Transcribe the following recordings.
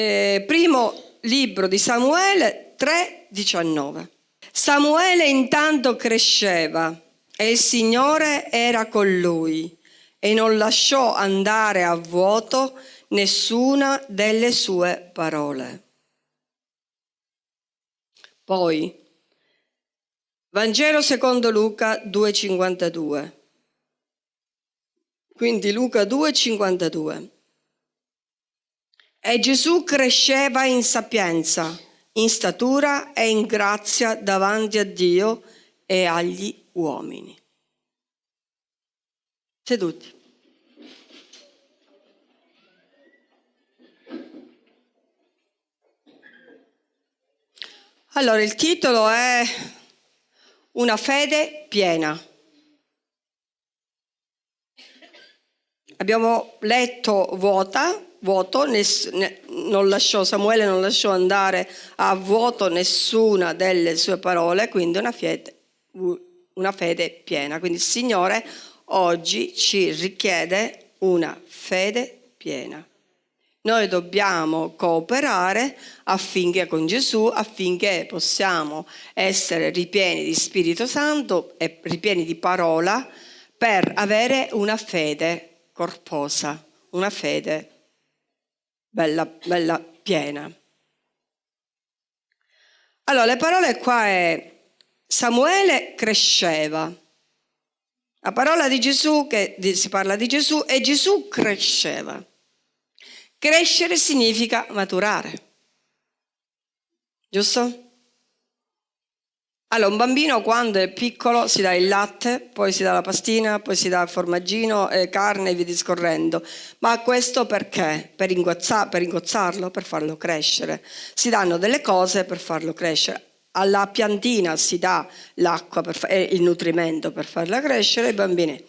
eh, primo libro di Samuele 3,19. Samuele intanto cresceva e il Signore era con lui e non lasciò andare a vuoto nessuna delle sue parole. Poi, Vangelo secondo Luca 2,52. Quindi Luca 2,52. E Gesù cresceva in sapienza, in statura e in grazia davanti a Dio e agli uomini. Seduti. Allora, il titolo è Una fede piena. Abbiamo letto vuota, vuoto, non lasciò, Samuele non lasciò andare a vuoto nessuna delle sue parole, quindi una fede, una fede piena. Quindi il Signore oggi ci richiede una fede piena. Noi dobbiamo cooperare affinché con Gesù, affinché possiamo essere ripieni di Spirito Santo e ripieni di parola per avere una fede corposa, una fede bella, bella piena. Allora, le parole qua è Samuele cresceva. La parola di Gesù, che si parla di Gesù, e Gesù cresceva. Crescere significa maturare. Giusto? Allora, un bambino quando è piccolo si dà il latte, poi si dà la pastina, poi si dà il formaggino, eh, carne e via discorrendo. Ma questo perché? Per, ingozza, per ingozzarlo, per farlo crescere. Si danno delle cose per farlo crescere. Alla piantina si dà l'acqua e il nutrimento per farla crescere, i bambini.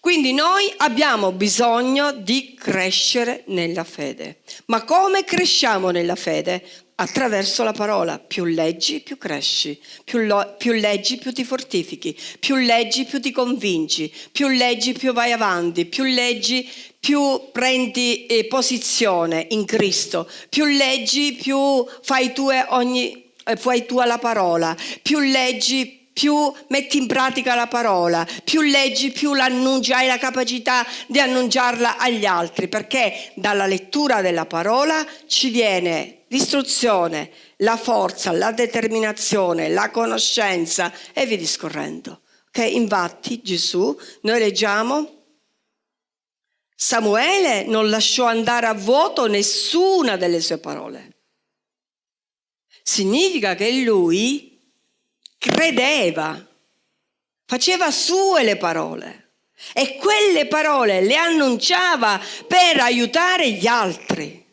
Quindi noi abbiamo bisogno di crescere nella fede. Ma come cresciamo nella fede? Attraverso la parola. Più leggi, più cresci. Più, più, leggi, più ti fortifichi. Più leggi, più ti convinci. Più leggi, più vai avanti. Più leggi, più prendi eh, posizione in Cristo. Più leggi, più fai tue ogni, eh, fai tua la parola. Più leggi, più metti in pratica la parola, più leggi, più l'annunci, hai la capacità di annunciarla agli altri, perché dalla lettura della parola ci viene l'istruzione, la forza, la determinazione, la conoscenza e via discorrendo. Okay? Infatti Gesù, noi leggiamo, Samuele non lasciò andare a vuoto nessuna delle sue parole. Significa che lui credeva, faceva sue le parole e quelle parole le annunciava per aiutare gli altri.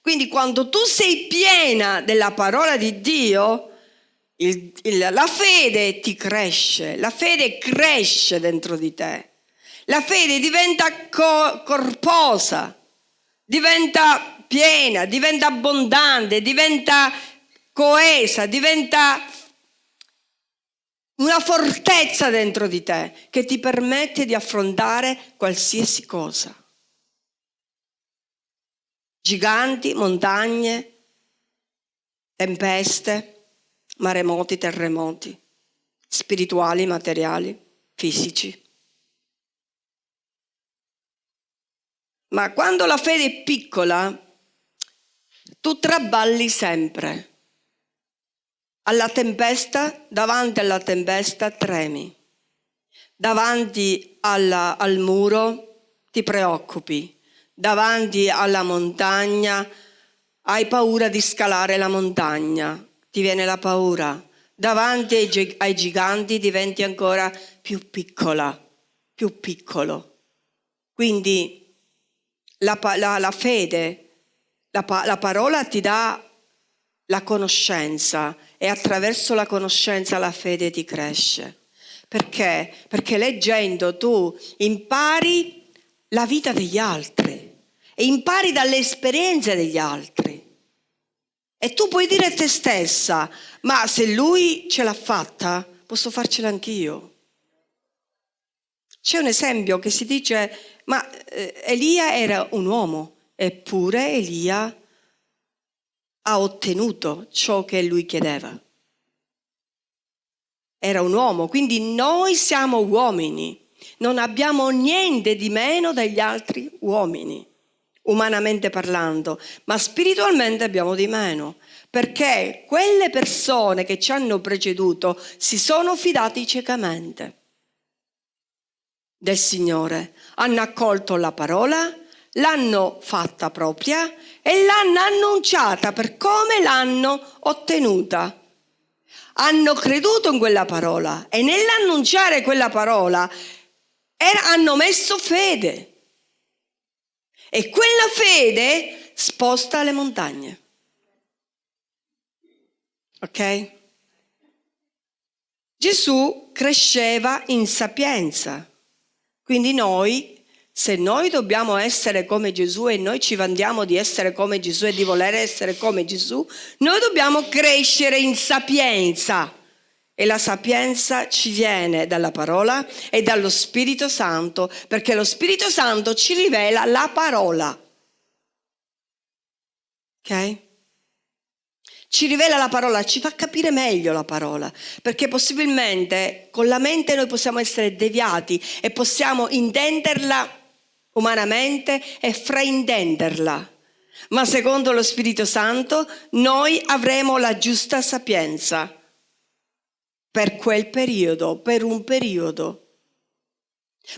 Quindi quando tu sei piena della parola di Dio, il, il, la fede ti cresce, la fede cresce dentro di te, la fede diventa co corposa, diventa piena, diventa abbondante, diventa coesa, diventa una fortezza dentro di te che ti permette di affrontare qualsiasi cosa. Giganti, montagne, tempeste, maremoti, terremoti, spirituali, materiali, fisici. Ma quando la fede è piccola, tu traballi sempre. Alla tempesta, davanti alla tempesta tremi. Davanti alla, al muro ti preoccupi. Davanti alla montagna hai paura di scalare la montagna. Ti viene la paura. Davanti ai, ai giganti diventi ancora più piccola, più piccolo. Quindi la, la, la fede, la, la parola ti dà la conoscenza e attraverso la conoscenza la fede ti cresce. Perché? Perché leggendo tu impari la vita degli altri e impari dalle esperienze degli altri. E tu puoi dire a te stessa, ma se lui ce l'ha fatta, posso farcela anch'io. C'è un esempio che si dice, ma eh, Elia era un uomo, eppure Elia ha ottenuto ciò che lui chiedeva. Era un uomo, quindi noi siamo uomini, non abbiamo niente di meno dagli altri uomini, umanamente parlando, ma spiritualmente abbiamo di meno, perché quelle persone che ci hanno preceduto si sono fidati ciecamente del Signore, hanno accolto la parola, l'hanno fatta propria e l'hanno annunciata per come l'hanno ottenuta. Hanno creduto in quella parola e nell'annunciare quella parola hanno messo fede. E quella fede sposta le montagne. Ok? Gesù cresceva in sapienza. Quindi noi se noi dobbiamo essere come Gesù e noi ci vantiamo di essere come Gesù e di voler essere come Gesù, noi dobbiamo crescere in sapienza. E la sapienza ci viene dalla parola e dallo Spirito Santo, perché lo Spirito Santo ci rivela la parola. Ok? Ci rivela la parola, ci fa capire meglio la parola, perché possibilmente con la mente noi possiamo essere deviati e possiamo intenderla umanamente e fraintenderla. Ma secondo lo Spirito Santo noi avremo la giusta sapienza per quel periodo, per un periodo.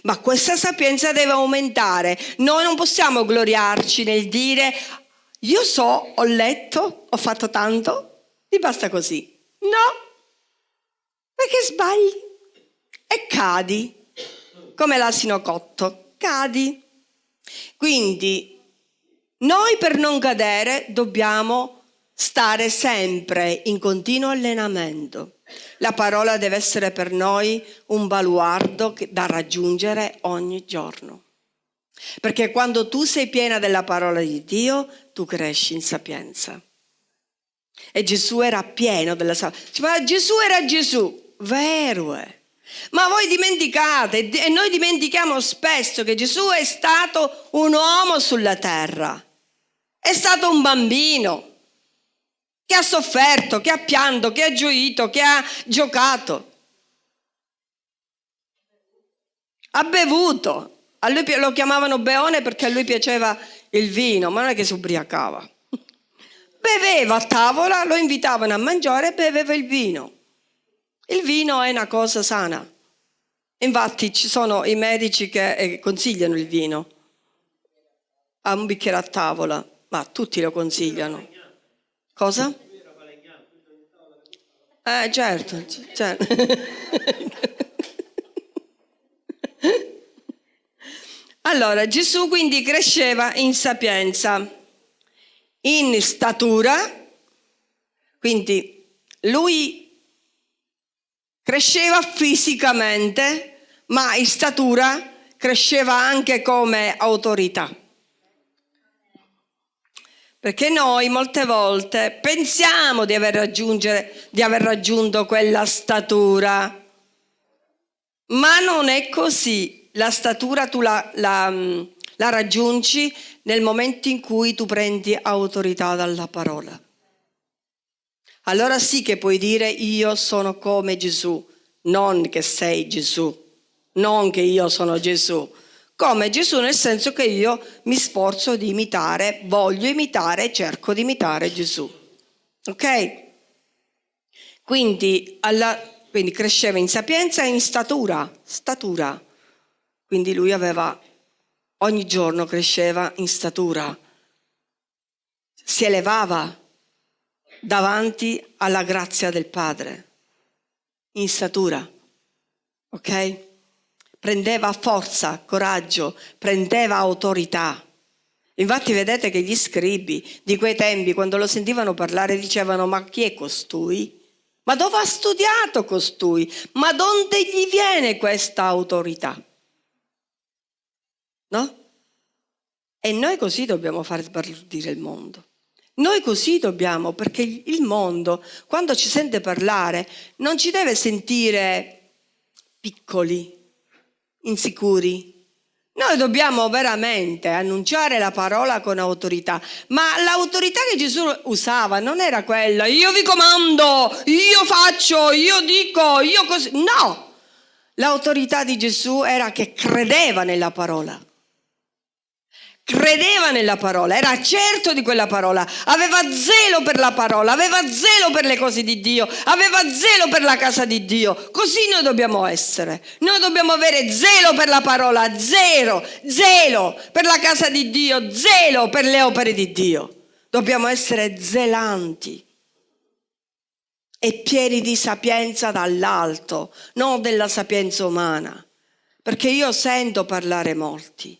Ma questa sapienza deve aumentare. Noi non possiamo gloriarci nel dire io so, ho letto, ho fatto tanto, ti basta così. No, perché sbagli e cadi, come l'asino cotto, cadi. Quindi noi per non cadere dobbiamo stare sempre in continuo allenamento. La parola deve essere per noi un baluardo da raggiungere ogni giorno. Perché quando tu sei piena della parola di Dio, tu cresci in sapienza. E Gesù era pieno della sapienza. Ma Gesù era Gesù, vero è. Ma voi dimenticate, e noi dimentichiamo spesso che Gesù è stato un uomo sulla terra, è stato un bambino che ha sofferto, che ha pianto, che ha gioito, che ha giocato. Ha bevuto. A lui lo chiamavano Beone perché a lui piaceva il vino, ma non è che si ubriacava. Beveva a tavola, lo invitavano a mangiare e beveva il vino. Il vino è una cosa sana. Infatti ci sono i medici che eh, consigliano il vino a un bicchiere a tavola, ma tutti lo consigliano. Cosa? Eh certo, certo. allora Gesù quindi cresceva in sapienza, in statura, quindi lui Cresceva fisicamente, ma in statura cresceva anche come autorità. Perché noi molte volte pensiamo di aver, di aver raggiunto quella statura, ma non è così. La statura tu la, la, la raggiungi nel momento in cui tu prendi autorità dalla parola allora sì che puoi dire io sono come Gesù, non che sei Gesù, non che io sono Gesù. Come Gesù nel senso che io mi sforzo di imitare, voglio imitare cerco di imitare Gesù. Ok? Quindi, alla, quindi cresceva in sapienza e in statura, statura. Quindi lui aveva, ogni giorno cresceva in statura, si elevava davanti alla grazia del Padre, in statura, ok? Prendeva forza, coraggio, prendeva autorità. Infatti vedete che gli scribi di quei tempi, quando lo sentivano parlare, dicevano ma chi è costui? Ma dove ha studiato costui? Ma dove gli viene questa autorità? No? E noi così dobbiamo far partire il mondo. Noi così dobbiamo, perché il mondo, quando ci sente parlare, non ci deve sentire piccoli, insicuri. Noi dobbiamo veramente annunciare la parola con autorità, ma l'autorità che Gesù usava non era quella, io vi comando, io faccio, io dico, io così. No, l'autorità di Gesù era che credeva nella parola credeva nella parola, era certo di quella parola, aveva zelo per la parola, aveva zelo per le cose di Dio, aveva zelo per la casa di Dio. Così noi dobbiamo essere. Noi dobbiamo avere zelo per la parola, zelo, zelo per la casa di Dio, zelo per le opere di Dio. Dobbiamo essere zelanti e pieni di sapienza dall'alto, non della sapienza umana. Perché io sento parlare molti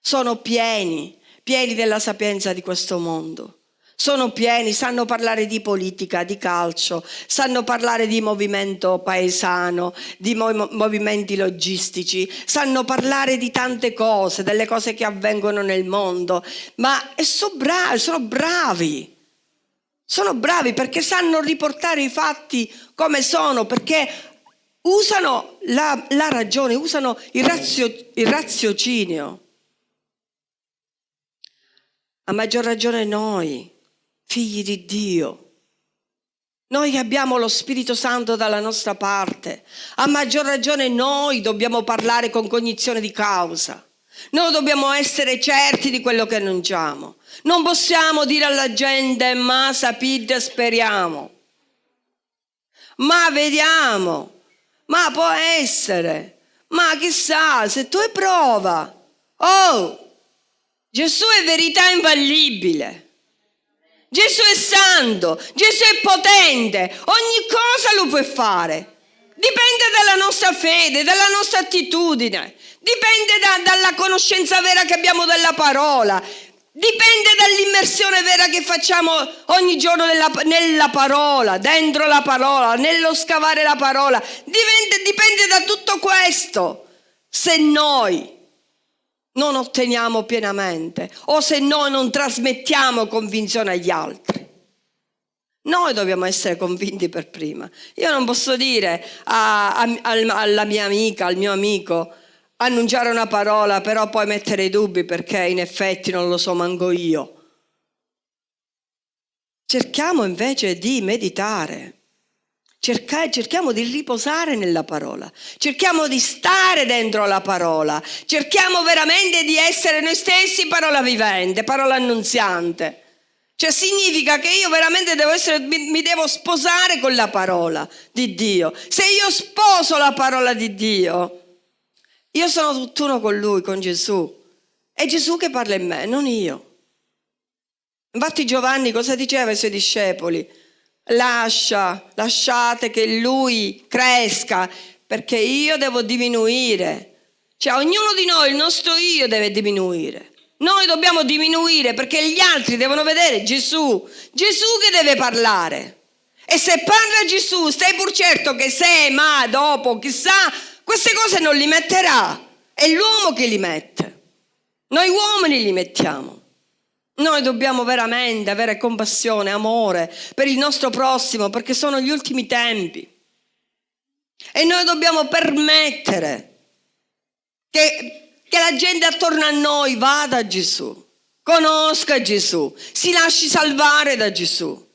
sono pieni, pieni della sapienza di questo mondo. Sono pieni, sanno parlare di politica, di calcio, sanno parlare di movimento paesano, di mov movimenti logistici, sanno parlare di tante cose, delle cose che avvengono nel mondo, ma sono bravi, sono bravi. Sono bravi perché sanno riportare i fatti come sono, perché usano la, la ragione, usano il, razio, il raziocinio. A maggior ragione noi, figli di Dio. Noi che abbiamo lo Spirito Santo dalla nostra parte, a maggior ragione noi dobbiamo parlare con cognizione di causa. Noi dobbiamo essere certi di quello che annunciamo. Non possiamo dire alla gente ma sapite speriamo. Ma vediamo. Ma può essere. Ma chissà, se tu hai prova. Oh, Gesù è verità infallibile. Gesù è santo, Gesù è potente, ogni cosa lo puoi fare. Dipende dalla nostra fede, dalla nostra attitudine, dipende da, dalla conoscenza vera che abbiamo della parola, dipende dall'immersione vera che facciamo ogni giorno nella, nella, parola, dentro la parola, nello scavare la parola. Dipende, dipende da tutto questo. Se noi non otteniamo pienamente o se noi non trasmettiamo convinzione agli altri. Noi dobbiamo essere convinti per prima. Io non posso dire a, a, alla mia amica, al mio amico, annunciare una parola, però poi mettere i dubbi perché in effetti non lo so manco io. Cerchiamo invece di meditare Cerca, cerchiamo di riposare nella parola, cerchiamo di stare dentro la parola, cerchiamo veramente di essere noi stessi parola vivente, parola annunziante. Cioè significa che io veramente devo essere, mi, mi devo sposare con la parola di Dio. Se io sposo la parola di Dio, io sono tutt'uno con Lui, con Gesù. È Gesù che parla in me, non io. Infatti Giovanni cosa diceva ai suoi discepoli? Lascia, lasciate che lui cresca, perché io devo diminuire. Cioè ognuno di noi, il nostro io deve diminuire. Noi dobbiamo diminuire perché gli altri devono vedere Gesù, Gesù che deve parlare. E se parla Gesù, stai pur certo che se, ma, dopo, chissà, queste cose non li metterà. È l'uomo che li mette. Noi uomini li mettiamo. Noi dobbiamo veramente avere compassione, amore per il nostro prossimo perché sono gli ultimi tempi. E noi dobbiamo permettere che, che la gente attorno a noi vada a Gesù, conosca Gesù, si lasci salvare da Gesù.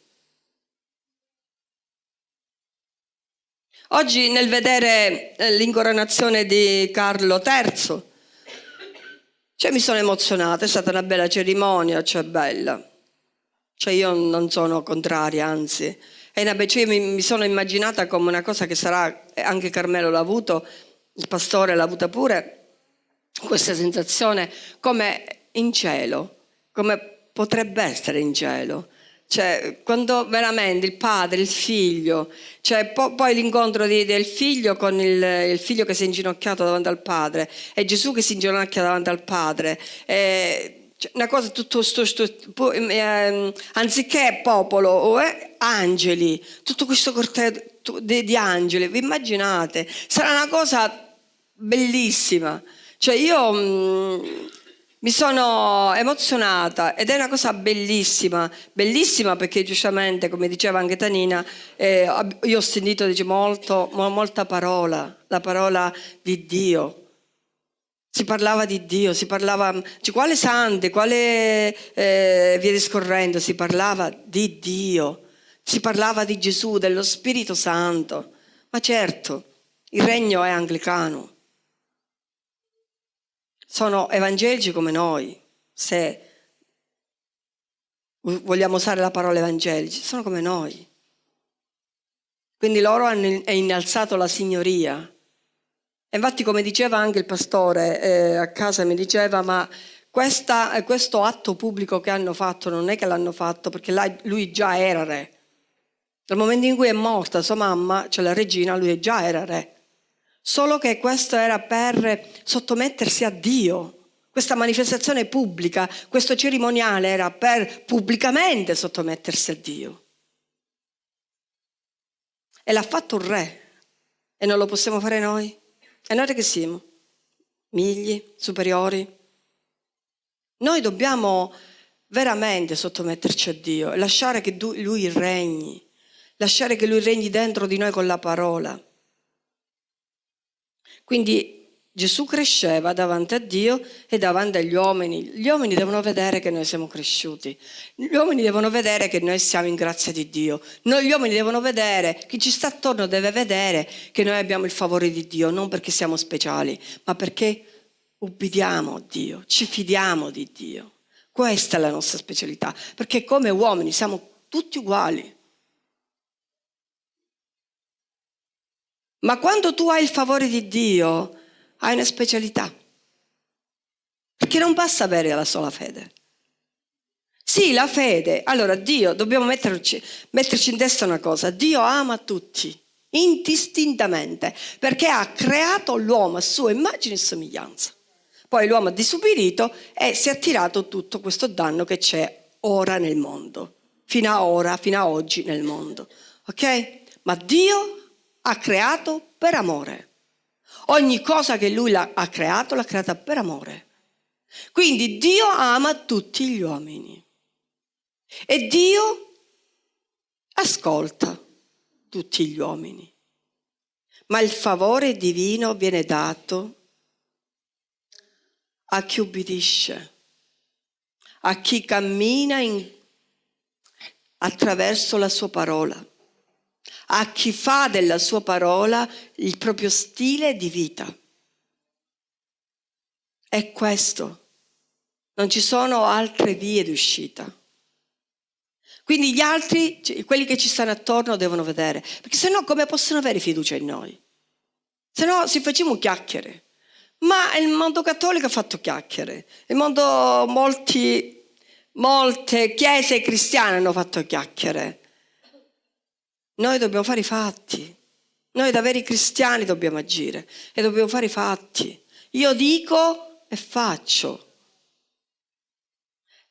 Oggi nel vedere eh, l'incoronazione di Carlo III, cioè mi sono emozionata, è stata una bella cerimonia, cioè bella. Cioè io non sono contraria, anzi. È una, cioè mi, mi sono immaginata come una cosa che sarà, anche Carmelo l'ha avuto, il pastore l'ha avuta pure, questa sensazione come in cielo, come potrebbe essere in cielo. Cioè, quando veramente il padre, il figlio, cioè, po poi l'incontro del figlio con il, il, figlio che si è inginocchiato davanti al padre e Gesù che si inginocchia davanti al padre. E, cioè, una cosa tutto sto, sto, sto eh, anziché popolo, eh, angeli, tutto questo corteo di, di angeli, vi immaginate? Sarà una cosa bellissima. Cioè io mh, mm, mi sono emozionata ed è una cosa bellissima, bellissima perché giustamente, come diceva anche Tanina, eh, io ho sentito dice, molto, molta parola, la parola di Dio. Si parlava di Dio, si parlava, cioè, quale sante, quale eh, via discorrendo, si parlava di Dio, si parlava di Gesù, dello Spirito Santo. Ma certo, il regno è anglicano. Sono evangelici come noi, se vogliamo usare la parola evangelici, sono come noi. Quindi loro hanno innalzato la signoria Infatti, come diceva anche il pastore eh, a casa, mi diceva, ma questa, questo atto pubblico che hanno fatto non è che l'hanno fatto perché lui già era re. Dal momento in cui è morta sua mamma, cioè la regina, lui già era re. Solo che questo era per sottomettersi a Dio. Questa manifestazione pubblica, questo cerimoniale era per pubblicamente sottomettersi a Dio. E l'ha fatto un re. E non lo possiamo fare noi? E noi che siamo? Migli, superiori? Noi dobbiamo veramente sottometterci a Dio e lasciare che Lui regni, lasciare che Lui regni dentro di noi con la parola. Quindi Gesù cresceva davanti a Dio e davanti agli uomini. Gli uomini devono vedere che noi siamo cresciuti. Gli uomini devono vedere che noi siamo in grazia di Dio. Noi, gli uomini devono vedere, chi ci sta attorno deve vedere che noi abbiamo il favore di Dio, non perché siamo speciali, ma perché ubbidiamo a Dio, ci fidiamo di Dio. Questa è la nostra specialità, perché come uomini siamo tutti uguali. Ma quando tu hai il favore di Dio, hai una specialità. Perché non basta avere la sola fede. Sì, la fede. Allora, Dio, dobbiamo metterci, metterci in testa una cosa. Dio ama tutti, indistintamente, perché ha creato l'uomo a sua immagine e somiglianza. Poi l'uomo ha disubidito e si è tirato tutto questo danno che c'è ora nel mondo. Fino a ora, fino a oggi nel mondo. Ok? Ma Dio ha creato per amore. Ogni cosa che lui ha creato l'ha creata per amore. Quindi Dio ama tutti gli uomini e Dio ascolta tutti gli uomini. Ma il favore divino viene dato a chi ubbidisce, a chi cammina in, attraverso la sua parola a chi fa della sua parola il proprio stile di vita. È questo. Non ci sono altre vie di uscita. Quindi gli altri, quelli che ci stanno attorno, devono vedere. Perché se no come possono avere fiducia in noi? Se no si facciamo chiacchiere. Ma il mondo cattolico ha fatto chiacchiere. Il mondo, molti, molte chiese cristiane hanno fatto chiacchiere. Noi dobbiamo fare i fatti. Noi da veri cristiani dobbiamo agire e dobbiamo fare i fatti. Io dico e faccio.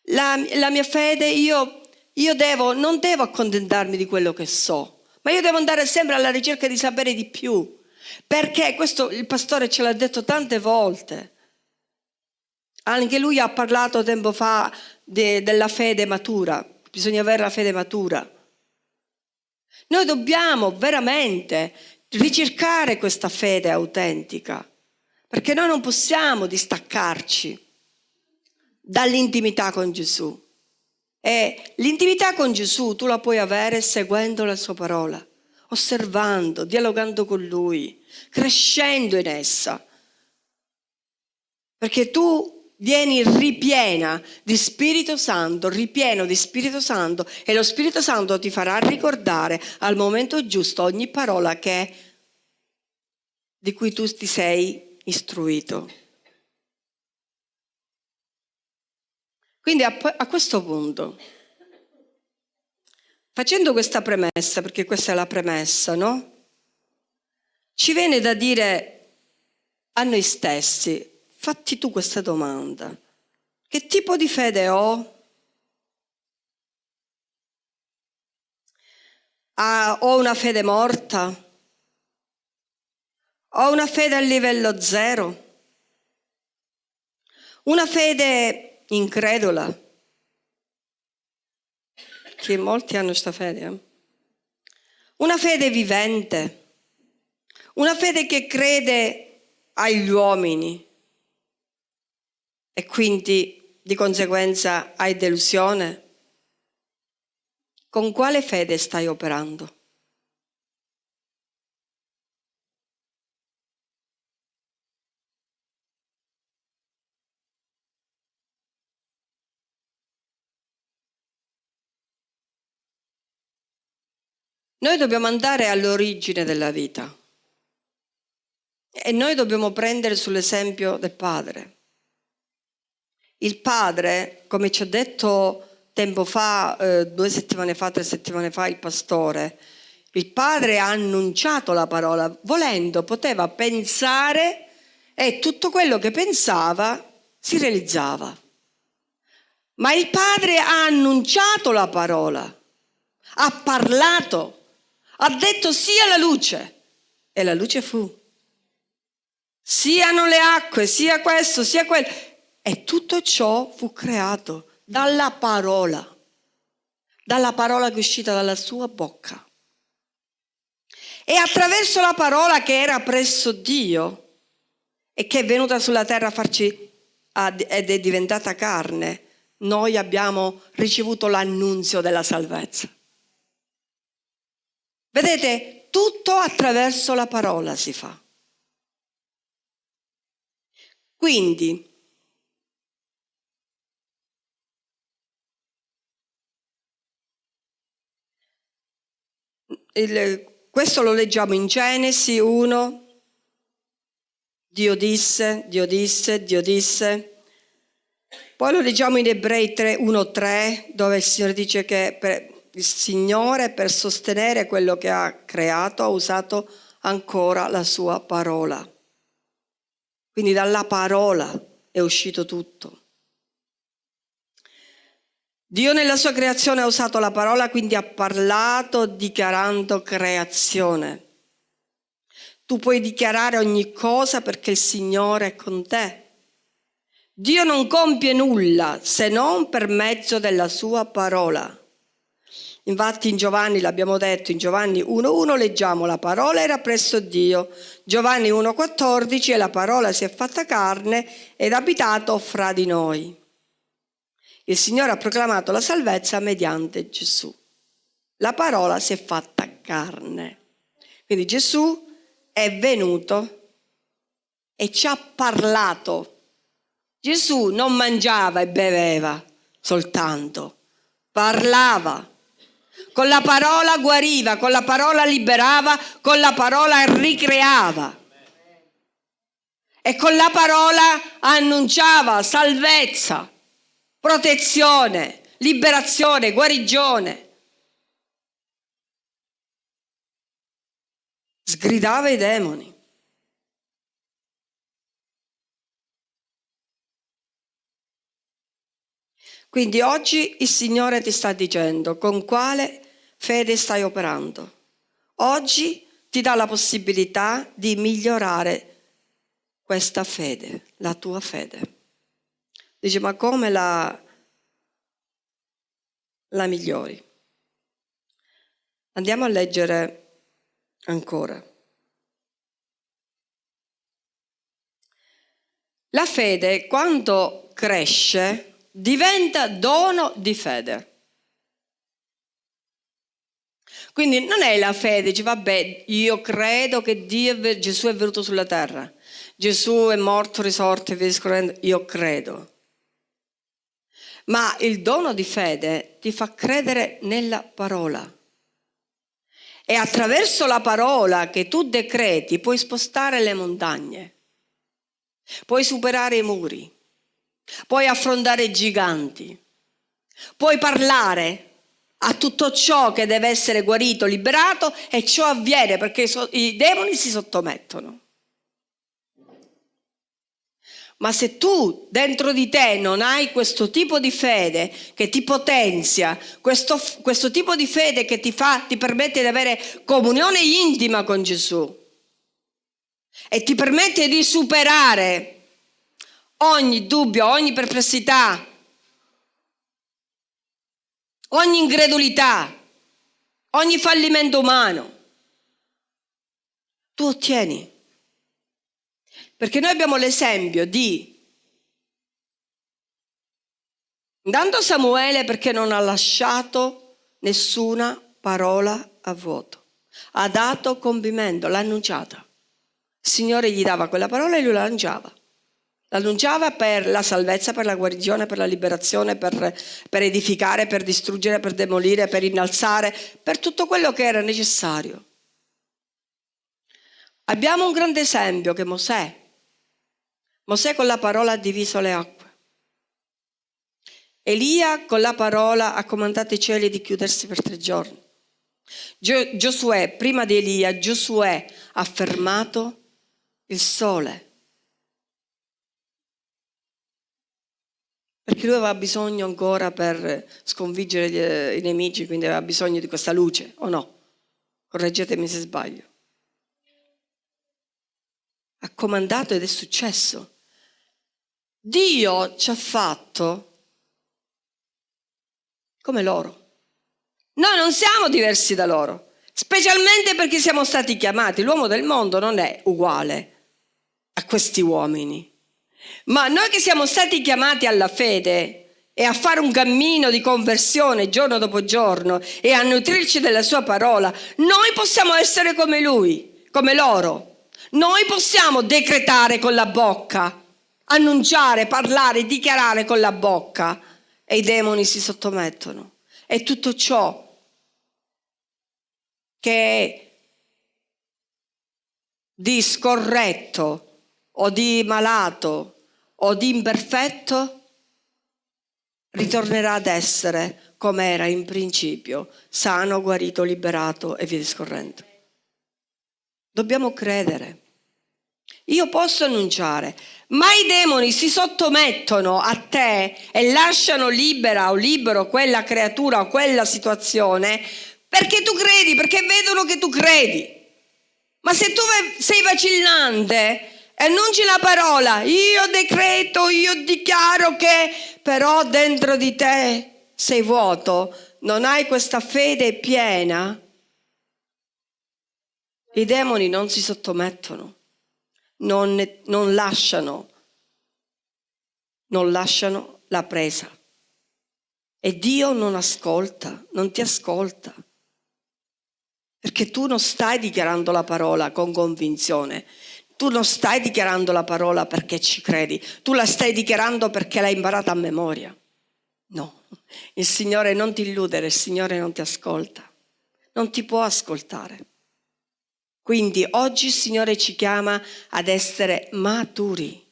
La, la mia fede, io, io devo, non devo accontentarmi di quello che so, ma io devo andare sempre alla ricerca di sapere di più. Perché questo il pastore ce l'ha detto tante volte. Anche lui ha parlato tempo fa de, della fede matura. Bisogna avere la fede matura. Noi dobbiamo veramente ricercare questa fede autentica, perché noi non possiamo distaccarci dall'intimità con Gesù. E l'intimità con Gesù tu la puoi avere seguendo la sua parola, osservando, dialogando con Lui, crescendo in essa. Perché tu vieni ripiena di Spirito Santo, ripieno di Spirito Santo e lo Spirito Santo ti farà ricordare al momento giusto ogni parola che, di cui tu ti sei istruito. Quindi a, a questo punto, facendo questa premessa, perché questa è la premessa, no? Ci viene da dire a noi stessi, fatti tu questa domanda. Che tipo di fede ho? Ah, ho una fede morta? Ho una fede a livello zero? Una fede incredula? Che molti hanno questa fede. Eh? Una fede vivente? Una fede che crede agli uomini? E quindi di conseguenza hai delusione? Con quale fede stai operando? Noi dobbiamo andare all'origine della vita e noi dobbiamo prendere sull'esempio del padre. Il padre, come ci ha detto tempo fa, eh, due settimane fa, tre settimane fa, il pastore, il padre ha annunciato la parola, volendo poteva pensare e tutto quello che pensava si realizzava. Ma il padre ha annunciato la parola, ha parlato ha detto sia la luce e la luce fu. Siano le acque, sia questo, sia quello. E tutto ciò fu creato dalla parola, dalla parola che è uscita dalla sua bocca. E attraverso la parola che era presso Dio e che è venuta sulla terra a farci ed è diventata carne, noi abbiamo ricevuto l'annunzio della salvezza. Vedete, tutto attraverso la parola si fa. Quindi, il, questo lo leggiamo in Genesi 1, Dio disse, Dio disse, Dio disse. Poi lo leggiamo in Ebrei 3, 1, 3, dove il Signore dice che per, il Signore per sostenere quello che ha creato ha usato ancora la sua parola. Quindi dalla parola è uscito tutto. Dio nella sua creazione ha usato la parola, quindi ha parlato dichiarando creazione. Tu puoi dichiarare ogni cosa perché il Signore è con te. Dio non compie nulla se non per mezzo della sua parola. Infatti in Giovanni, l'abbiamo detto, in Giovanni 1.1 leggiamo la parola era presso Dio. Giovanni 1.14 e la parola si è fatta carne ed abitato fra di noi. Il Signore ha proclamato la salvezza mediante Gesù. La parola si è fatta carne. Quindi Gesù è venuto e ci ha parlato. Gesù non mangiava e beveva soltanto, parlava con la parola guariva, con la parola liberava, con la parola ricreava. E con la parola annunciava salvezza, protezione, liberazione, guarigione. Sgridava i demoni. Quindi oggi il Signore ti sta dicendo con quale fede stai operando. Oggi ti dà la possibilità di migliorare questa fede, la tua fede. Dice, ma come la, la migliori? Andiamo a leggere ancora. La fede, quando cresce, diventa dono di fede. Quindi non è la fede, dice vabbè, io credo che Dio, Gesù è venuto sulla terra, Gesù è morto, risorto e via io credo. Ma il dono di fede ti fa credere nella parola. E attraverso la parola che tu decreti puoi spostare le montagne, puoi superare i muri, puoi affrontare i giganti, puoi parlare a tutto ciò che deve essere guarito, liberato e ciò avviene perché i demoni si sottomettono. Ma se tu dentro di te non hai questo tipo di fede che ti potenzia, questo, questo tipo di fede che ti, fa, ti permette di avere comunione intima con Gesù e ti permette di superare ogni dubbio, ogni perplessità, ogni incredulità, ogni fallimento umano. Tu ottieni. Perché noi abbiamo l'esempio di Intanto Samuele perché non ha lasciato nessuna parola a vuoto. Ha dato compimento, l'ha annunciata. Il Signore gli dava quella parola e lui la lanciava. L'annunciava per la salvezza, per la guarigione, per la liberazione, per, per edificare, per distruggere, per demolire, per innalzare, per tutto quello che era necessario. Abbiamo un grande esempio che Mosè. Mosè con la parola ha diviso le acque. Elia con la parola ha comandato i cieli di chiudersi per tre giorni. Giosuè, prima di Elia, Giosuè ha fermato il sole perché lui aveva bisogno ancora per sconfiggere eh, i nemici, quindi aveva bisogno di questa luce, o no? Correggetemi se sbaglio. Ha comandato ed è successo. Dio ci ha fatto come loro. Noi non siamo diversi da loro, specialmente perché siamo stati chiamati. L'uomo del mondo non è uguale a questi uomini. Ma noi che siamo stati chiamati alla fede e a fare un cammino di conversione giorno dopo giorno e a nutrirci della sua parola, noi possiamo essere come lui, come loro. Noi possiamo decretare con la bocca, annunciare, parlare, dichiarare con la bocca e i demoni si sottomettono. E tutto ciò che è di scorretto o di malato o di imperfetto ritornerà ad essere come era in principio, sano, guarito, liberato e via discorrendo. Dobbiamo credere. Io posso annunciare, ma i demoni si sottomettono a te e lasciano libera o libero quella creatura o quella situazione perché tu credi, perché vedono che tu credi. Ma se tu sei vacillante, annunci la parola, io decreto, io dichiaro che, però dentro di te sei vuoto, non hai questa fede piena, i demoni non si sottomettono, non, non lasciano, non lasciano la presa. E Dio non ascolta, non ti ascolta. Perché tu non stai dichiarando la parola con convinzione, tu non stai dichiarando la parola perché ci credi, tu la stai dichiarando perché l'hai imparata a memoria. No, il Signore non ti illudere, il Signore non ti ascolta, non ti può ascoltare. Quindi oggi il Signore ci chiama ad essere maturi.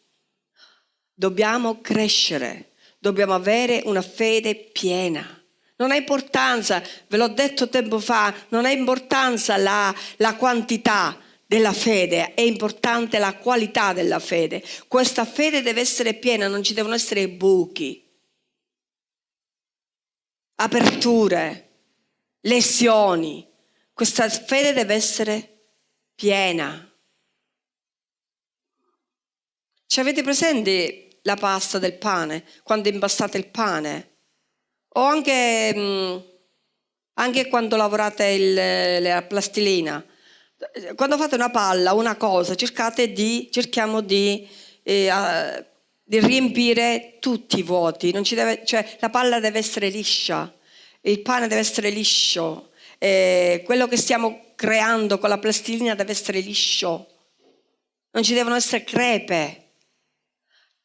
Dobbiamo crescere, dobbiamo avere una fede piena. Non ha importanza, ve l'ho detto tempo fa, non ha importanza la, la quantità, della fede, è importante la qualità della fede. Questa fede deve essere piena, non ci devono essere buchi, aperture, lesioni. Questa fede deve essere piena. Ci avete presente la pasta del pane, quando impastate il pane? O anche, mm, anche quando lavorate il, la plastilina? quando fate una palla, una cosa, cercate di, cerchiamo di, eh, di riempire tutti i vuoti, deve, cioè la palla deve essere liscia, il pane deve essere liscio, eh, quello che stiamo creando con la plastilina deve essere liscio, non ci devono essere crepe.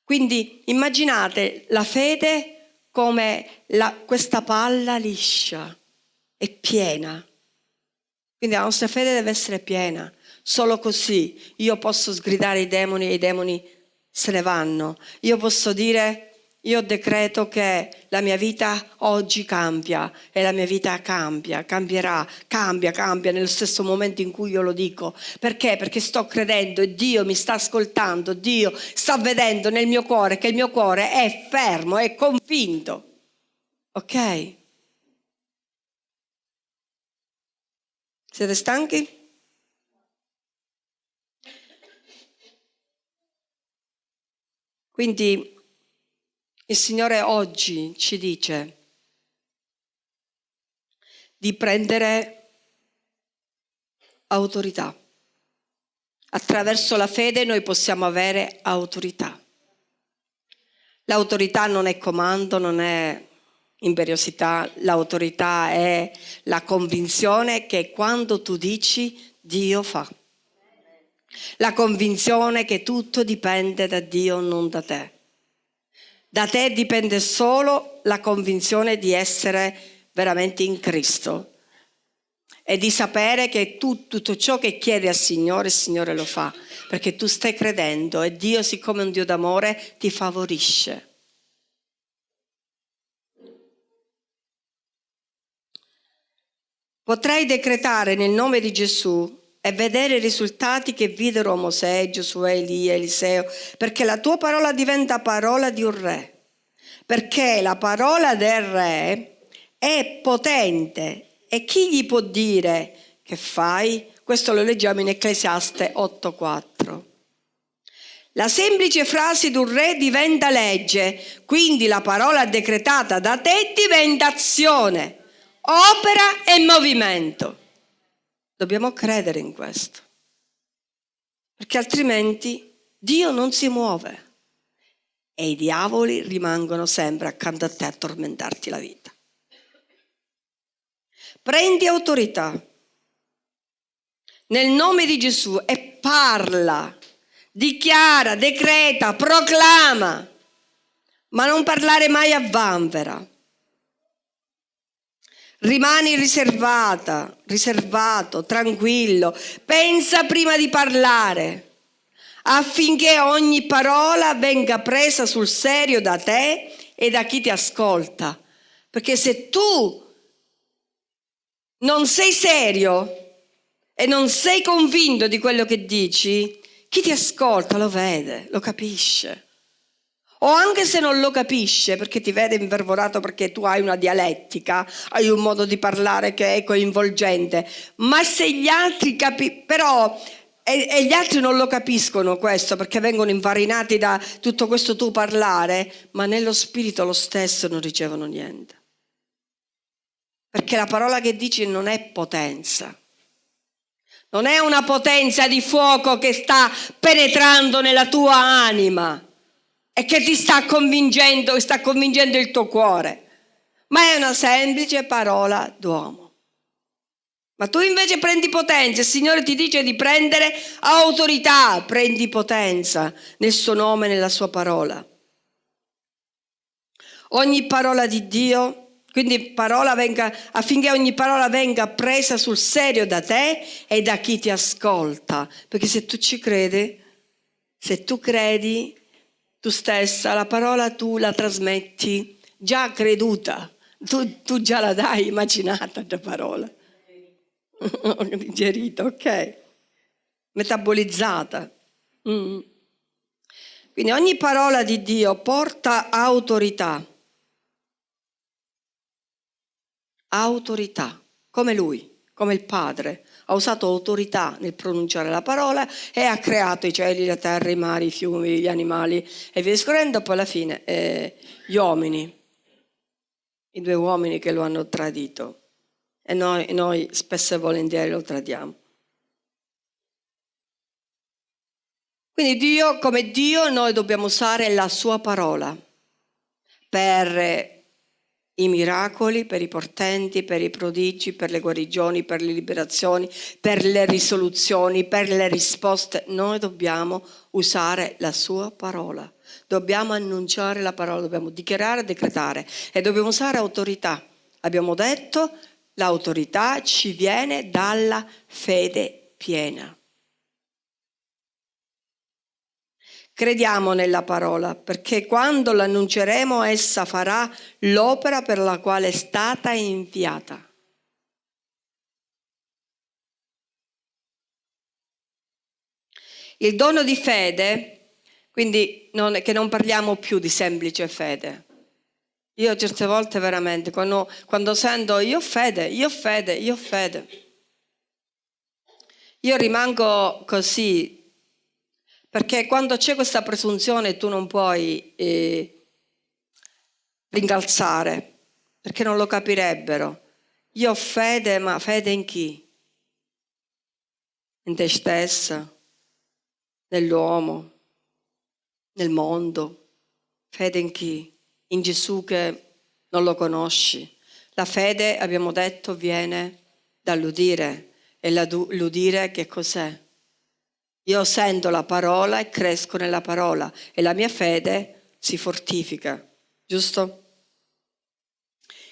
Quindi immaginate la fede come la, questa palla liscia e piena quindi la nostra fede deve essere piena. Solo così io posso sgridare i demoni e i demoni se ne vanno. Io posso dire, io decreto che la mia vita oggi cambia e la mia vita cambia, cambierà, cambia, cambia nello stesso momento in cui io lo dico. Perché? Perché sto credendo e Dio mi sta ascoltando, Dio sta vedendo nel mio cuore che il mio cuore è fermo, è convinto. Ok? Siete stanchi? Quindi il Signore oggi ci dice di prendere autorità. Attraverso la fede noi possiamo avere autorità. L'autorità non è comando, non è imperiosità, l'autorità è la convinzione che quando tu dici Dio fa. La convinzione che tutto dipende da Dio, non da te. Da te dipende solo la convinzione di essere veramente in Cristo e di sapere che tu, tutto ciò che chiedi al Signore, il Signore lo fa, perché tu stai credendo e Dio, siccome è un Dio d'amore, ti favorisce. Potrai decretare nel nome di Gesù e vedere i risultati che videro Mosè, Giosuè, Elia, Eliseo, perché la tua parola diventa parola di un re. Perché la parola del re è potente e chi gli può dire che fai? Questo lo leggiamo in Ecclesiaste 8.4. La semplice frase di un re diventa legge, quindi la parola decretata da te diventa azione opera e movimento. Dobbiamo credere in questo, perché altrimenti Dio non si muove e i diavoli rimangono sempre accanto a te a tormentarti la vita. Prendi autorità nel nome di Gesù e parla, dichiara, decreta, proclama, ma non parlare mai a vanvera Rimani riservata, riservato, tranquillo. Pensa prima di parlare affinché ogni parola venga presa sul serio da te e da chi ti ascolta. Perché se tu non sei serio e non sei convinto di quello che dici, chi ti ascolta lo vede, lo capisce. O anche se non lo capisce perché ti vede infervorato perché tu hai una dialettica, hai un modo di parlare che è coinvolgente, ma se gli altri capiscono, però e, e, gli altri non lo capiscono questo perché vengono infarinati da tutto questo tuo parlare, ma nello spirito lo stesso non ricevono niente. Perché la parola che dici non è potenza. Non è una potenza di fuoco che sta penetrando nella tua anima e che ti sta convincendo, sta convincendo il tuo cuore, ma è una semplice parola d'uomo. Ma tu invece prendi potenza, il Signore ti dice di prendere autorità, prendi potenza nel suo nome, nella sua parola. Ogni parola di Dio, quindi parola venga, affinché ogni parola venga presa sul serio da te e da chi ti ascolta, perché se tu ci credi, se tu credi, tu stessa, la parola tu la trasmetti già creduta, tu, tu già la dai immaginata la parola. Digerita, ok. Metabolizzata. Mm. Quindi ogni parola di Dio porta autorità. Autorità, come Lui, come il Padre ha usato autorità nel pronunciare la parola e ha creato i cieli, la terra, i mari, i fiumi, gli animali. E via discorrendo, poi alla fine eh, gli uomini, i due uomini che lo hanno tradito. E noi, noi spesso e volentieri lo tradiamo. Quindi Dio, come Dio, noi dobbiamo usare la sua parola per i miracoli, per i portenti, per i prodigi, per le guarigioni, per le liberazioni, per le risoluzioni, per le risposte. Noi dobbiamo usare la sua parola. Dobbiamo annunciare la parola, dobbiamo dichiarare decretare e dobbiamo usare autorità. Abbiamo detto l'autorità ci viene dalla fede piena. Crediamo nella parola, perché quando l'annunceremo essa farà l'opera per la quale è stata inviata. Il dono di fede, quindi non, che non parliamo più di semplice fede. Io certe volte veramente, quando, quando sento io ho fede, io ho fede, io ho fede, io rimango così perché quando c'è questa presunzione tu non puoi eh, rincalzare, perché non lo capirebbero. Io ho fede, ma fede in chi? In te stessa, nell'uomo, nel mondo. Fede in chi? In Gesù che non lo conosci. La fede, abbiamo detto, viene dall'udire. E l'udire che cos'è? Io sento la parola e cresco nella parola e la mia fede si fortifica, giusto?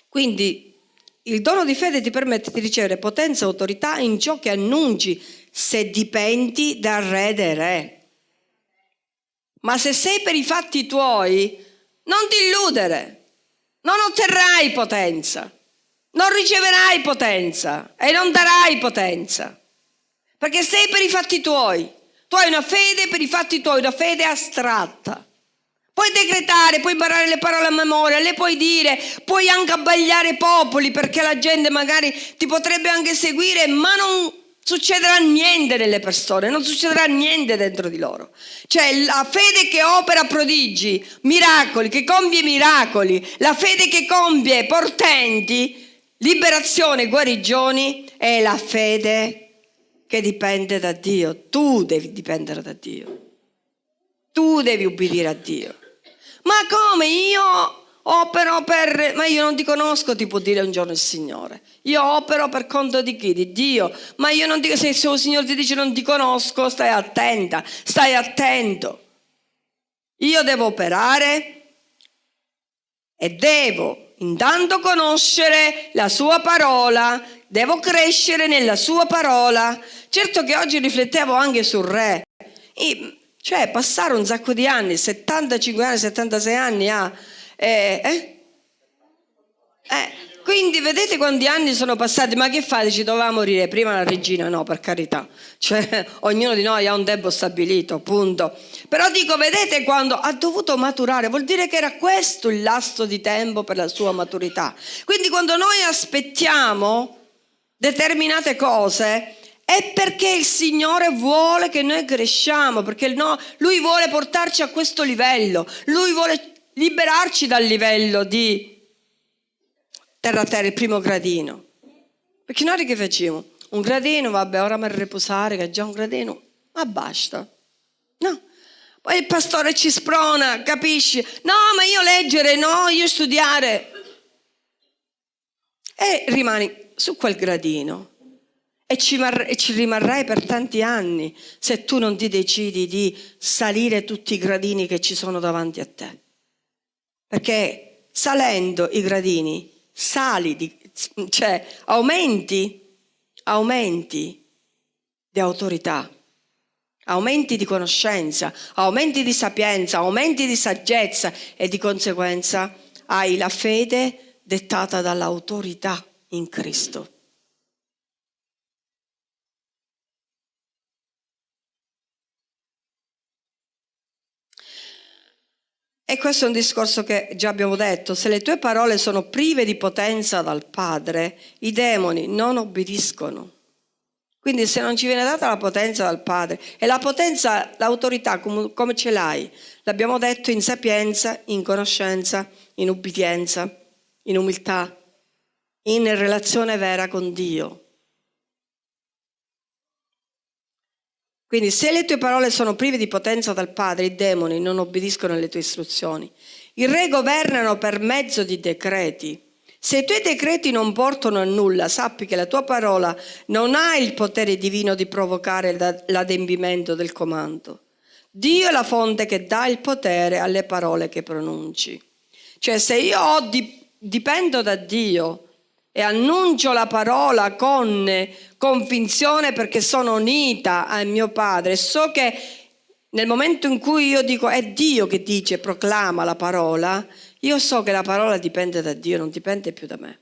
Quindi il dono di fede ti permette di ricevere potenza e autorità in ciò che annunci se dipendi dal re dei re. Ma se sei per i fatti tuoi, non ti illudere, non otterrai potenza, non riceverai potenza e non darai potenza, perché sei per i fatti tuoi. Tu hai una fede per i fatti tuoi, una fede astratta. Puoi decretare, puoi imparare le parole a memoria, le puoi dire, puoi anche abbagliare popoli perché la gente magari ti potrebbe anche seguire, ma non succederà niente nelle persone, non succederà niente dentro di loro. Cioè la fede che opera prodigi, miracoli, che compie miracoli, la fede che compie portenti, liberazione, guarigioni, è la fede che dipende da Dio. Tu devi dipendere da Dio. Tu devi ubbidire a Dio. Ma come io opero per... Ma io non ti conosco, ti può dire un giorno il Signore. Io opero per conto di chi? Di Dio. Ma io non dico, se il Signore ti dice non ti conosco, stai attenta, stai attento. Io devo operare e devo intanto conoscere la sua parola, devo crescere nella sua parola. Certo che oggi riflettevo anche sul re. E, cioè passare un sacco di anni, 75 anni, 76 anni a... Eh, eh? Eh, quindi vedete quanti anni sono passati, ma che fate? Ci doveva morire prima la regina? No, per carità. Cioè, ognuno di noi ha un tempo stabilito, punto. Però dico, vedete quando ha dovuto maturare, vuol dire che era questo il lasto di tempo per la sua maturità. Quindi quando noi aspettiamo determinate cose, è perché il Signore vuole che noi cresciamo, perché no, Lui vuole portarci a questo livello, Lui vuole liberarci dal livello di terra a terra, il primo gradino. Perché noi che facciamo? Un gradino, vabbè, ora mi riposare, che è già un gradino, ma basta. No. Poi il pastore ci sprona, capisci? No, ma io leggere, no, io studiare. E rimani su quel gradino. E ci, e ci rimarrai per tanti anni se tu non ti decidi di salire tutti i gradini che ci sono davanti a te. Perché salendo i gradini sali, di, cioè aumenti, aumenti di autorità, aumenti di conoscenza, aumenti di sapienza, aumenti di saggezza e di conseguenza hai la fede dettata dall'autorità in Cristo. E questo è un discorso che già abbiamo detto, se le tue parole sono prive di potenza dal Padre, i demoni non obbediscono. Quindi se non ci viene data la potenza dal Padre, e la potenza, l'autorità come, come ce l'hai? L'abbiamo detto in sapienza, in conoscenza, in ubbidienza, in umiltà, in relazione vera con Dio. Quindi se le tue parole sono prive di potenza dal Padre, i demoni non obbediscono alle tue istruzioni. I re governano per mezzo di decreti. Se i tuoi decreti non portano a nulla, sappi che la tua parola non ha il potere divino di provocare l'adempimento del comando. Dio è la fonte che dà il potere alle parole che pronunci. Cioè se io dipendo da Dio e annuncio la parola con convinzione perché sono unita al mio Padre. So che nel momento in cui io dico è Dio che dice, proclama la parola, io so che la parola dipende da Dio, non dipende più da me.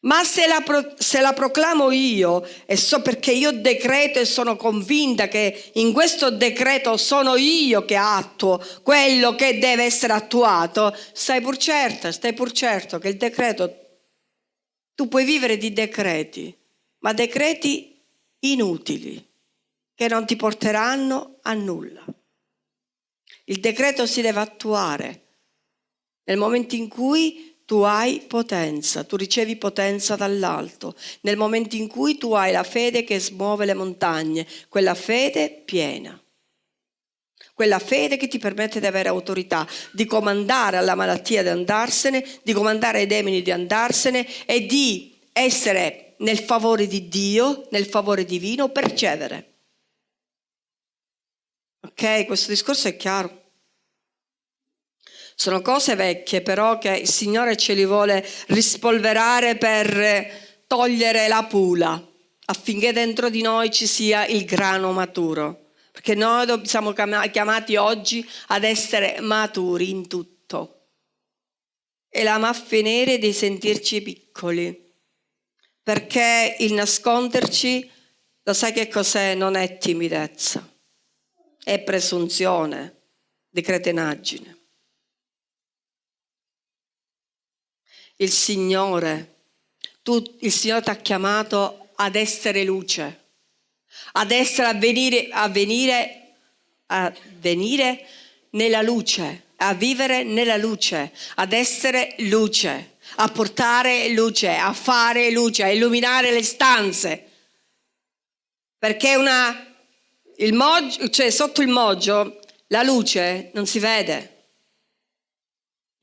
Ma se la, se la, proclamo io e so perché io decreto e sono convinta che in questo decreto sono io che attuo quello che deve essere attuato, stai pur certa, stai pur certo che il decreto tu puoi vivere di decreti, ma decreti inutili, che non ti porteranno a nulla. Il decreto si deve attuare nel momento in cui tu hai potenza, tu ricevi potenza dall'alto, nel momento in cui tu hai la fede che smuove le montagne, quella fede piena. Quella fede che ti permette di avere autorità, di comandare alla malattia di andarsene, di comandare ai demoni di andarsene e di essere nel favore di Dio, nel favore divino, per ricevere. Ok, questo discorso è chiaro. Sono cose vecchie però che il Signore ce li vuole rispolverare per togliere la pula affinché dentro di noi ci sia il grano maturo. Perché noi siamo chiamati oggi ad essere maturi in tutto. E la mafia nera di sentirci piccoli. Perché il nasconderci, lo sai che cos'è? Non è timidezza, è presunzione di cretenaggine. Il Signore, tu, il Signore ti ha chiamato ad essere luce, ad essere a venire, a venire, a venire nella luce, a vivere nella luce, ad essere luce, a portare luce, a fare luce, a illuminare le stanze. Perché una, il moggio, cioè sotto il moggio la luce non si vede.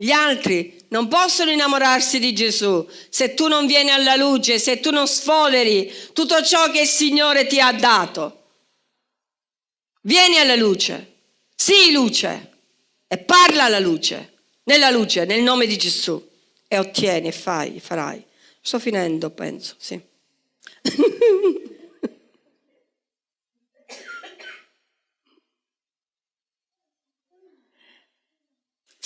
Gli altri non possono innamorarsi di Gesù se tu non vieni alla luce, se tu non sfoderi tutto ciò che il Signore ti ha dato. Vieni alla luce, sii luce e parla alla luce, nella luce, nel nome di Gesù e ottieni fai, farai. Sto finendo, penso, sì.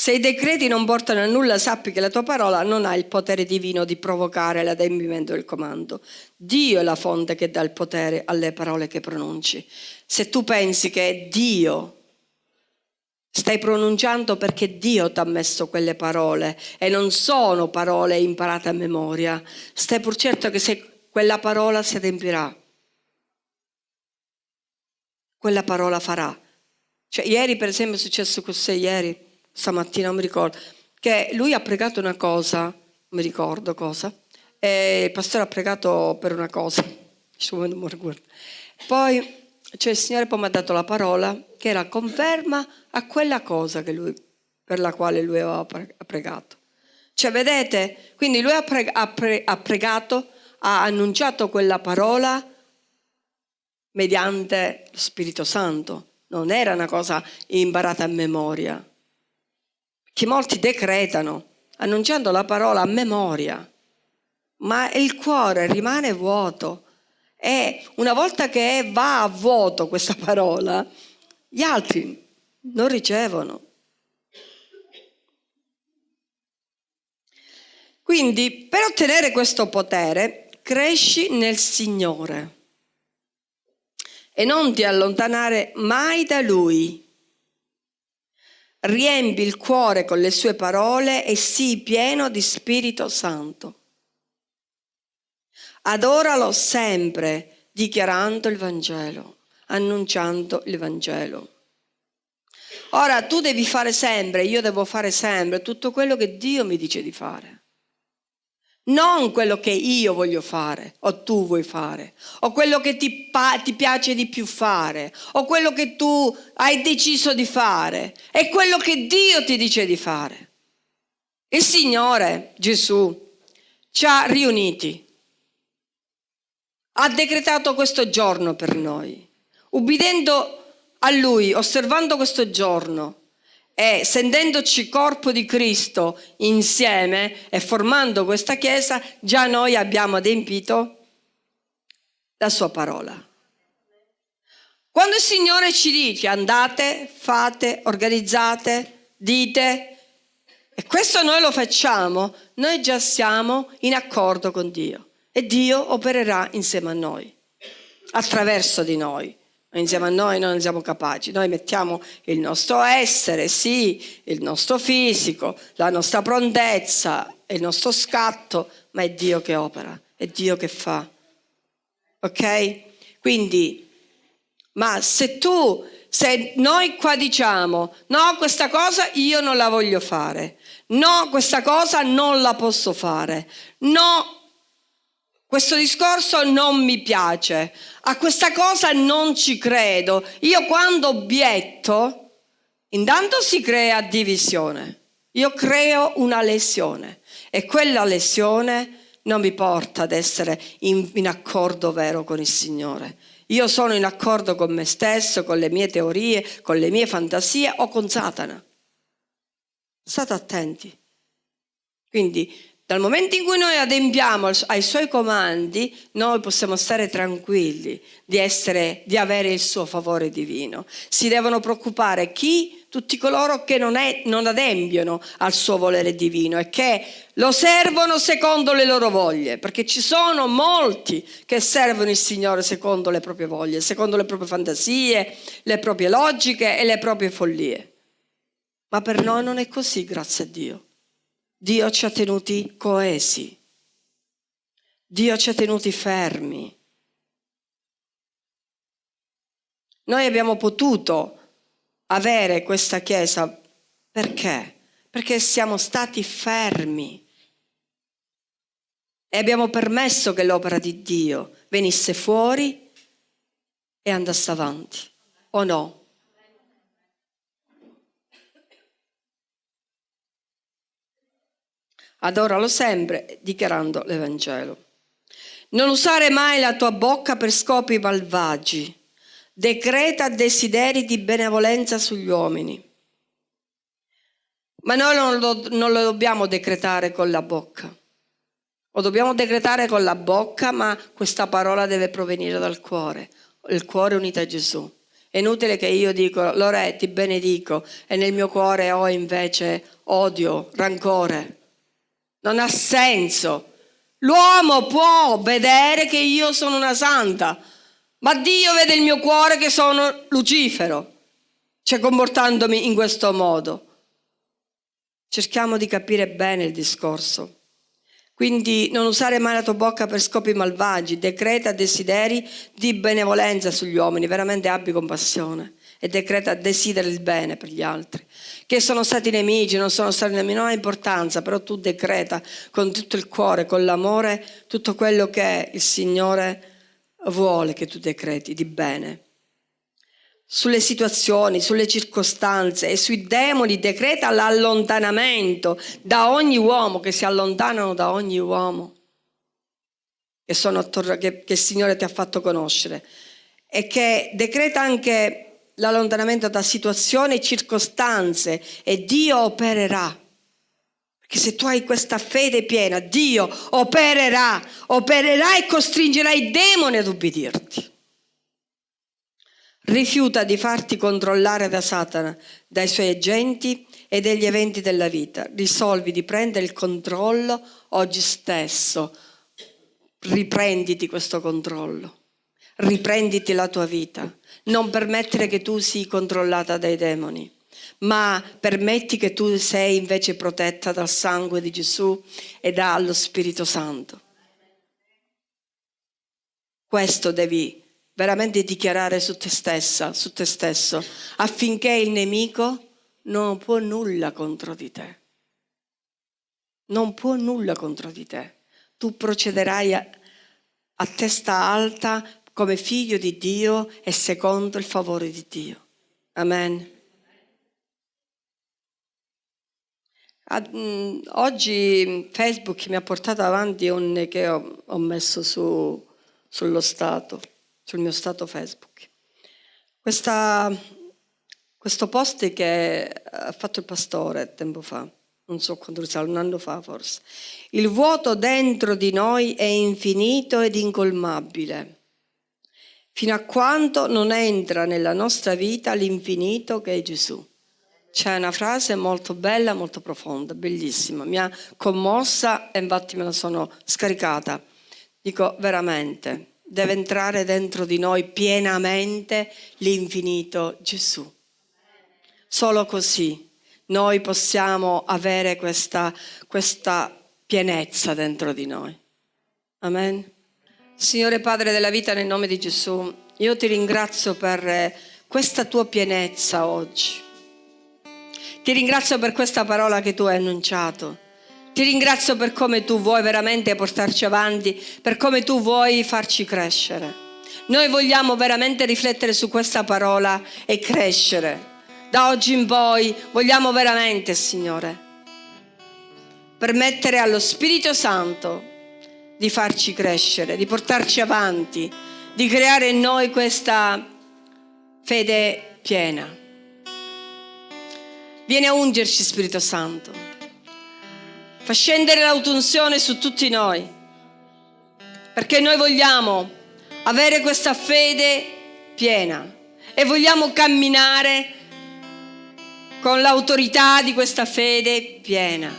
Se i decreti non portano a nulla, sappi che la tua parola non ha il potere divino di provocare l'adempimento del comando. Dio è la fonte che dà il potere alle parole che pronunci. Se tu pensi che è Dio, stai pronunciando perché Dio ti ha messo quelle parole e non sono parole imparate a memoria. Stai pur certo che se quella parola si adempirà, quella parola farà. Cioè, ieri per esempio è successo così, ieri stamattina, non mi ricordo, che lui ha pregato una cosa, non mi ricordo cosa, e il pastore ha pregato per una cosa, poi cioè, il Signore poi mi ha dato la parola che era conferma a quella cosa lui, per la quale lui aveva pregato. Cioè, vedete, quindi lui ha, pre, ha, pre, ha pregato, ha annunciato quella parola mediante lo Spirito Santo, non era una cosa imparata a memoria che molti decretano, annunciando la parola a memoria, ma il cuore rimane vuoto. E una volta che va a vuoto questa parola, gli altri non ricevono. Quindi per ottenere questo potere cresci nel Signore e non ti allontanare mai da Lui riempi il cuore con le sue parole e sii pieno di Spirito Santo. Adoralo sempre dichiarando il Vangelo, annunciando il Vangelo. Ora tu devi fare sempre, io devo fare sempre tutto quello che Dio mi dice di fare non quello che io voglio fare o tu vuoi fare, o quello che ti, ti, piace di più fare, o quello che tu hai deciso di fare, è quello che Dio ti dice di fare. Il Signore Gesù ci ha riuniti, ha decretato questo giorno per noi, ubbidendo a Lui, osservando questo giorno e sentendoci corpo di Cristo insieme e formando questa Chiesa, già noi abbiamo adempito la sua parola. Quando il Signore ci dice andate, fate, organizzate, dite, e questo noi lo facciamo, noi già siamo in accordo con Dio e Dio opererà insieme a noi, attraverso di noi insieme a noi non siamo capaci. Noi mettiamo il nostro essere, sì, il nostro fisico, la nostra prontezza, il nostro scatto, ma è Dio che opera, è Dio che fa. Ok? Quindi, ma se tu, se noi qua diciamo, no, questa cosa io non la voglio fare, no, questa cosa non la posso fare, no, questo discorso non mi piace, a questa cosa non ci credo. Io quando obietto, Intanto si crea divisione. Io creo una lesione e quella lesione non mi porta ad essere in, in, accordo vero con il Signore. Io sono in accordo con me stesso, con le mie teorie, con le mie fantasie o con Satana. State attenti. Quindi dal momento in cui noi adempiamo ai suoi comandi, noi possiamo stare tranquilli di, essere, di avere il suo favore divino. Si devono preoccupare chi? Tutti coloro che non, è, non adempiono al suo volere divino e che lo servono secondo le loro voglie, perché ci sono molti che servono il Signore secondo le proprie voglie, secondo le proprie fantasie, le proprie logiche e le proprie follie. Ma per noi non è così, grazie a Dio. Dio ci ha tenuti coesi, Dio ci ha tenuti fermi. Noi abbiamo potuto avere questa Chiesa perché? Perché siamo stati fermi e abbiamo permesso che l'opera di Dio venisse fuori e andasse avanti, o no? Adoralo sempre dichiarando l'Evangelo. Non usare mai la tua bocca per scopi malvagi. Decreta desideri di benevolenza sugli uomini. Ma noi non lo, non lo dobbiamo decretare con la bocca. Lo dobbiamo decretare con la bocca, ma questa parola deve provenire dal cuore. Il cuore unito a Gesù. È inutile che io dico, Lore, ti benedico, e nel mio cuore ho invece odio, rancore. Non ha senso. L'uomo può vedere che io sono una santa, ma Dio vede il mio cuore che sono Lucifero, cioè comportandomi in questo modo. Cerchiamo di capire bene il discorso. Quindi non usare mai la tua bocca per scopi malvagi, decreta desideri di benevolenza sugli uomini, veramente abbi compassione e decreta desidera il bene per gli altri. Che sono stati nemici, non sono stati nemici, non ha importanza, però tu decreta con tutto il cuore, con l'amore, tutto quello che il Signore vuole che tu decreti di bene. Sulle situazioni, sulle circostanze e sui demoni decreta l'allontanamento da ogni uomo, che si allontanano da ogni uomo che, attorno, che, che il Signore ti ha fatto conoscere e che decreta anche l'allontanamento da situazioni e circostanze e Dio opererà. Perché se tu hai questa fede piena, Dio opererà, opererà e costringerà i demoni ad ubbidirti. Rifiuta di farti controllare da Satana, dai suoi agenti e degli eventi della vita. Risolvi di prendere il controllo oggi stesso. Riprenditi questo controllo. Riprenditi la tua vita non permettere che tu sii controllata dai demoni, ma permetti che tu sei invece protetta dal sangue di Gesù e dallo Spirito Santo. Questo devi veramente dichiarare su te stessa, su te stesso, affinché il nemico non può nulla contro di te. Non può nulla contro di te. Tu procederai a, a testa alta come figlio di Dio e secondo il favore di Dio. Amen. Mm, oggi Facebook mi ha portato avanti un che ho, ho messo su, sullo stato, sul mio stato Facebook. Questa, questo post che ha fatto il pastore tempo fa, non so quando risale, un anno fa forse. Il vuoto dentro di noi è infinito ed incolmabile fino a quando non entra nella nostra vita l'infinito che è Gesù. C'è una frase molto bella, molto profonda, bellissima, mi ha commossa e infatti me la sono scaricata. Dico veramente, deve entrare dentro di noi pienamente l'infinito Gesù. Solo così noi possiamo avere questa, questa pienezza dentro di noi. Amen. Signore Padre della vita, nel nome di Gesù, io ti ringrazio per eh, questa tua pienezza oggi. Ti ringrazio per questa parola che tu hai annunciato. Ti ringrazio per come tu vuoi veramente portarci avanti, per come tu vuoi farci crescere. Noi vogliamo veramente riflettere su questa parola e crescere Da oggi in poi vogliamo veramente, Signore, permettere allo Spirito Santo di farci crescere, di portarci avanti, di creare in noi questa fede piena. Vieni a ungerci, Spirito Santo. Fa scendere l'autunzione su tutti noi, perché noi vogliamo avere questa fede piena e vogliamo camminare con l'autorità di questa fede piena.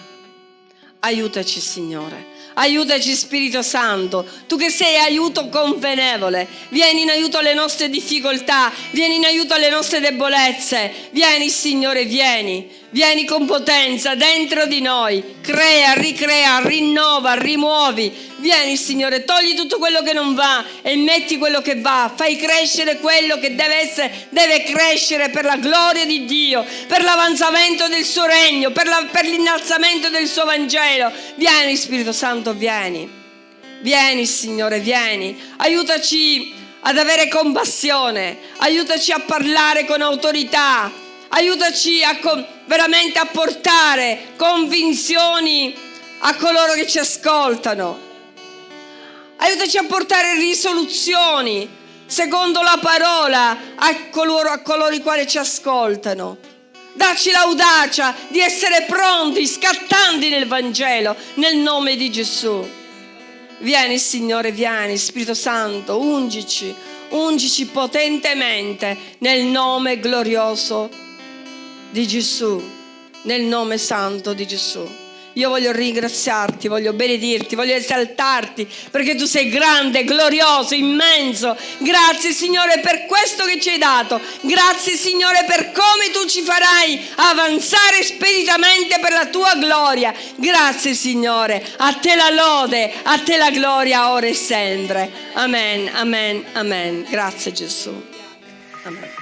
Aiutaci, Signore. Aiutaci Spirito Santo, tu che sei aiuto convenevole, vieni in aiuto alle nostre difficoltà, vieni in aiuto alle nostre debolezze, vieni Signore, vieni, vieni con potenza dentro di noi, crea, ricrea, rinnova, rimuovi, Vieni Signore, togli tutto quello che non va e metti quello che va, fai crescere quello che deve essere, deve crescere per la gloria di Dio, per l'avanzamento del suo regno, per, la, per l'innalzamento del suo Vangelo. Vieni Spirito Santo, vieni. Vieni Signore, vieni. Aiutaci ad avere compassione, aiutaci a parlare con autorità, aiutaci a veramente a portare convinzioni a coloro che ci ascoltano. Aiutaci a portare risoluzioni secondo la parola a coloro, a coloro i quali ci ascoltano. Dacci l'audacia di essere pronti, scattanti nel Vangelo, nel nome di Gesù. Vieni Signore, vieni Spirito Santo, ungici, ungici potentemente nel nome glorioso di Gesù, nel nome santo di Gesù. Io voglio ringraziarti, voglio benedirti, voglio esaltarti perché tu sei grande, glorioso, immenso. Grazie Signore per questo che ci hai dato. Grazie Signore per come tu ci farai avanzare speditamente per la tua gloria. Grazie Signore. A te la lode, a te la gloria ora e sempre. Amen, amen, amen. Grazie Gesù. Amen.